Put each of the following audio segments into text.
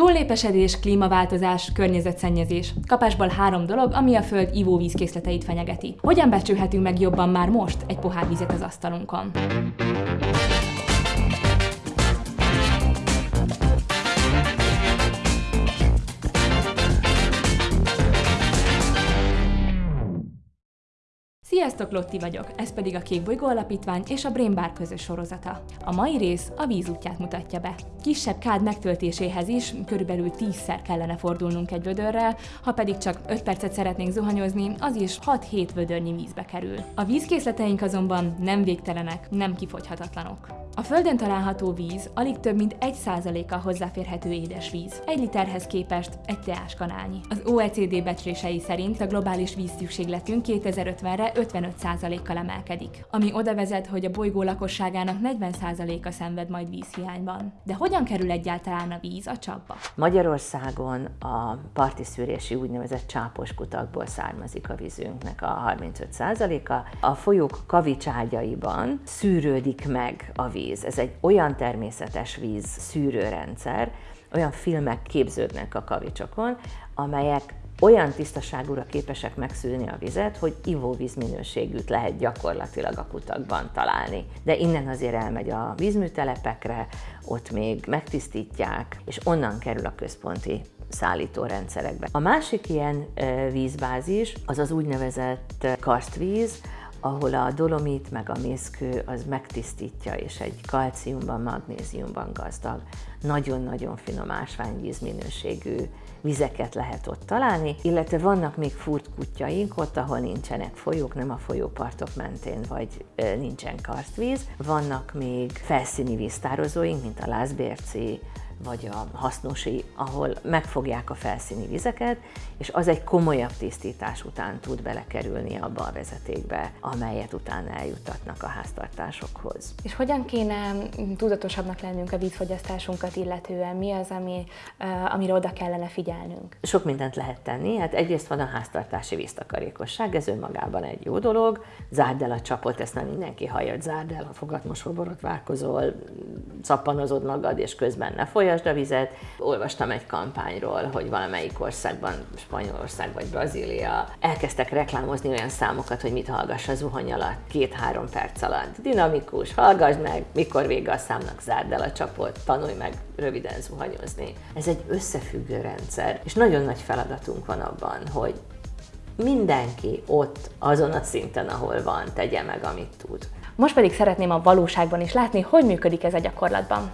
Túllépesedés, klímaváltozás, környezetszennyezés. Kapásból három dolog, ami a Föld ivóvízkészleteit fenyegeti. Hogyan becsülhetünk meg jobban már most egy pohár vizet az asztalunkon? Sziasztok, Lotti vagyok, ez pedig a Kék Bolygó Alapítvány és a Brain Bar közös sorozata. A mai rész a víz útját mutatja be. Kisebb kád megtöltéséhez is körülbelül 10-szer kellene fordulnunk egy vödörrel, ha pedig csak 5 percet szeretnénk zuhanyozni, az is 6-7 vödörnyi vízbe kerül. A vízkészleteink azonban nem végtelenek, nem kifogyhatatlanok. A Földön található víz alig több mint 1%-a hozzáférhető édesvíz. Egy literhez képest egy teáskanálnyi. Az OECD becslései szerint a globális vízszükségletünk 2050-re 55%-kal emelkedik, ami oda vezet, hogy a bolygó lakosságának 40%-a szenved majd vízhiányban. De hogyan kerül egyáltalán a víz a csapba? Magyarországon a parti szűrési úgynevezett csápos kutakból származik a vízünknek a 35%-a. A folyók kavicságyaiban szűrődik meg a víz. Ez egy olyan természetes víz szűrőrendszer, olyan filmek képződnek a kavicsokon, amelyek olyan tisztaságúra képesek megszűrni a vizet, hogy ivóvíz minőségűt lehet gyakorlatilag a kutakban találni. De innen azért elmegy a vízműtelepekre, ott még megtisztítják, és onnan kerül a központi szállítórendszerekbe. A másik ilyen vízbázis az az úgynevezett karstvíz, ahol a dolomit meg a mészkő az megtisztítja, és egy kalciumban, magnéziumban gazdag, nagyon-nagyon finom ásványvíz minőségű vizeket lehet ott találni, illetve vannak még furt kutyaink ott, ahol nincsenek folyók, nem a folyópartok mentén, vagy nincsen karstvíz. Vannak még felszíni víztározóink, mint a Lászbérci, vagy a hasznosi, ahol megfogják a felszíni vizeket, és az egy komolyabb tisztítás után tud belekerülni abba a vezetékbe, amelyet utána eljutatnak a háztartásokhoz. És hogyan kéne tudatosabbnak lennünk a vízfogyasztásunkat illetően? Mi az, ami, amire oda kellene figyelnünk? Sok mindent lehet tenni. Hát egyrészt van a háztartási víztakarékosság, ez önmagában egy jó dolog. Zárd el a csapot, ezt nem mindenki hallja, zárd el, ha fogatmosóborot várkozol, szappanozod magad, és közben ne folyam folyasd a vizet. Olvastam egy kampányról, hogy valamelyik országban, Spanyolország vagy Brazília, elkezdtek reklámozni olyan számokat, hogy mit hallgass a zuhany alatt, két-három perc alatt. Dinamikus, hallgass meg, mikor vége a számnak, zárd el a csapot, tanulj meg röviden zuhanyozni. Ez egy összefüggő rendszer, és nagyon nagy feladatunk van abban, hogy mindenki ott, azon a szinten, ahol van, tegye meg, amit tud. Most pedig szeretném a valóságban is látni, hogy működik ez a gyakorlatban.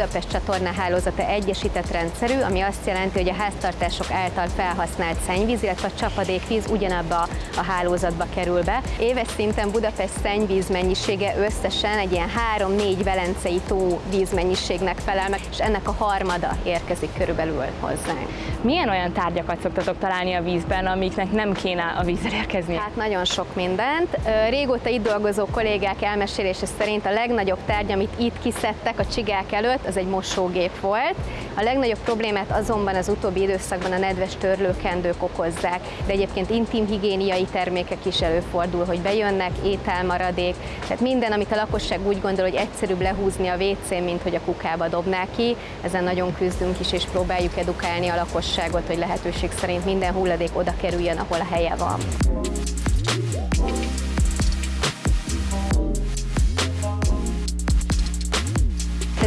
Budapest csatorna hálózata egyesített rendszerű, ami azt jelenti, hogy a háztartások által felhasznált szennyvíz, illetve a csapadékvíz ugyanabba a hálózatba kerül be. Éves szinten Budapest szennyvíz mennyisége összesen egy ilyen 3-4 velencei tó vízmennyiségnek felel meg, és ennek a harmada érkezik körülbelül hozzánk. Milyen olyan tárgyakat szoktatok találni a vízben, amiknek nem kéne a vízzel érkezni? Hát nagyon sok mindent. Régóta itt dolgozó kollégák elmesélése szerint a legnagyobb tárgy, amit itt kiszedtek a csigák előtt, az egy mosógép volt. A legnagyobb problémát azonban az utóbbi időszakban a nedves törlőkendők okozzák, de egyébként intim higiéniai termékek is előfordul, hogy bejönnek, ételmaradék, tehát minden, amit a lakosság úgy gondol, hogy egyszerűbb lehúzni a WC-n, mint hogy a kukába dobná ki, ezen nagyon küzdünk is, és próbáljuk edukálni a lakosságot, hogy lehetőség szerint minden hulladék oda kerüljön, ahol a helye van.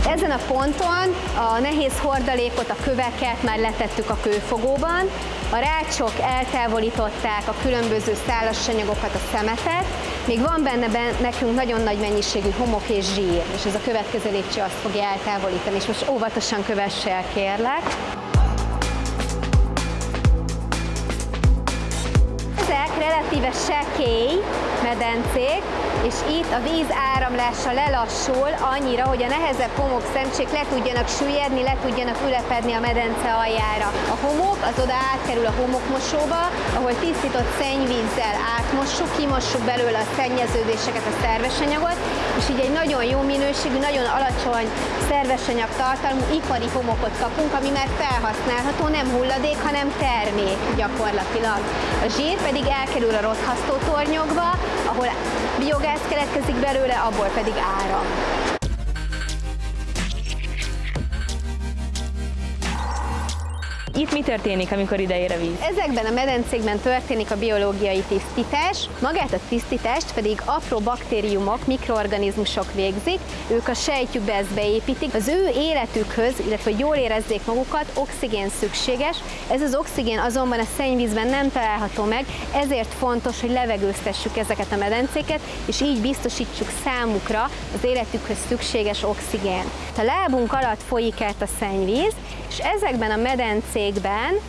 Ezen a ponton a nehéz hordalékot, a köveket már letettük a kőfogóban, a rácsok eltávolították a különböző szálasanyagokat, a szemetet, még van benne nekünk nagyon nagy mennyiségű homok és zsír, és ez a következő lépcső azt fogja eltávolítani, és most óvatosan kövesse el, kérlek. Ezek relatíve sekély, medencék, és itt a víz áramlása lelassul annyira, hogy a nehezebb homok szemcsék le tudjanak süllyedni, le tudjanak ülepedni a medence aljára. A homok az oda átkerül a homokmosóba, ahol tisztított szennyvízzel átmossuk, kimossuk belőle a szennyeződéseket, a szerves anyagot, és így egy nagyon jó minőségű, nagyon alacsony szerves anyag tartalmú ipari homokot kapunk, ami már felhasználható, nem hulladék, hanem termék gyakorlatilag. A zsír pedig elkerül a rothasztó tornyokba, ahol biogáz keletkezik belőle, abból pedig áram. Itt mi történik, amikor ér a víz? Ezekben a medencékben történik a biológiai tisztítás, magát a tisztítást pedig apró baktériumok, mikroorganizmusok végzik, ők a sejtjükbe ezt beépítik. Az ő életükhöz, illetve hogy jól érezzék magukat, oxigén szükséges. Ez az oxigén azonban a szennyvízben nem található meg, ezért fontos, hogy levegőztessük ezeket a medencéket, és így biztosítsuk számukra az életükhöz szükséges oxigén. A lábunk alatt folyik át a szennyvíz, és ezekben a medencékben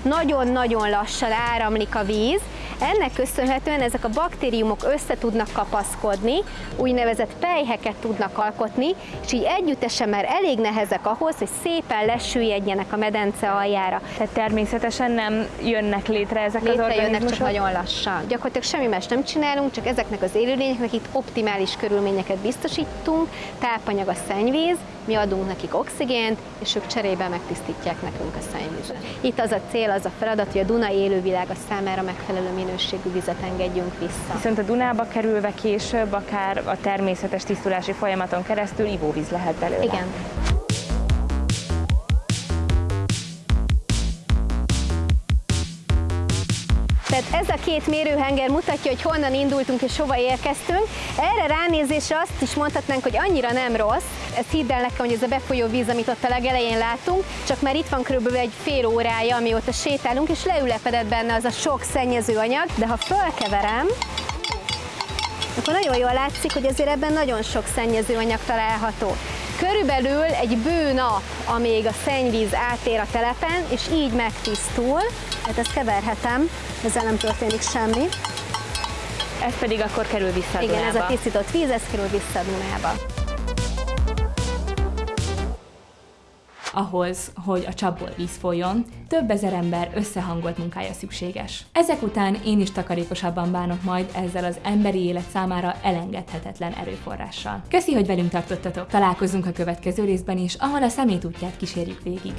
nagyon-nagyon lassan áramlik a víz, ennek köszönhetően ezek a baktériumok össze tudnak kapaszkodni, úgynevezett pejheket tudnak alkotni, és így együttesen már elég nehezek ahhoz, hogy szépen lesüllyedjenek a medence aljára. Tehát természetesen nem jönnek létre ezek létre az organizmusok? csak nagyon lassan. Gyakorlatilag semmi más nem csinálunk, csak ezeknek az élőlényeknek itt optimális körülményeket biztosítunk, tápanyag a szennyvíz, mi adunk nekik oxigént, és ők cserébe megtisztítják nekünk a szennyvizet. Itt az a cél, az a feladat, hogy a Duna élővilága számára megfelelő minőségű vizet engedjünk vissza. Viszont a Dunába kerülve később, akár a természetes tisztulási folyamaton keresztül ivóvíz lehet belőle. Igen. Tehát ez a két mérőhenger mutatja, hogy honnan indultunk és hova érkeztünk. Erre ránézésre azt is mondhatnánk, hogy annyira nem rossz. Ez hidd el nekem, hogy ez a befolyó víz, amit ott a legelején látunk, csak már itt van körülbelül egy fél órája, amióta sétálunk, és leülepedett benne az a sok szennyező anyag, de ha fölkeverem, akkor nagyon jól látszik, hogy azért ebben nagyon sok szennyező anyag található. Körülbelül egy bő nap, amíg a szennyvíz átér a telepen, és így megtisztul, hát ezt keverhetem, ezzel nem történik semmi. Ez pedig akkor kerül vissza a Igen, Dunába. ez a tisztított víz, ez kerül vissza a Dunába. ahhoz, hogy a csapból víz folyjon, több ezer ember összehangolt munkája szükséges. Ezek után én is takarékosabban bánok majd ezzel az emberi élet számára elengedhetetlen erőforrással. Köszi, hogy velünk tartottatok! Találkozunk a következő részben is, ahol a szemétútját kísérjük végig.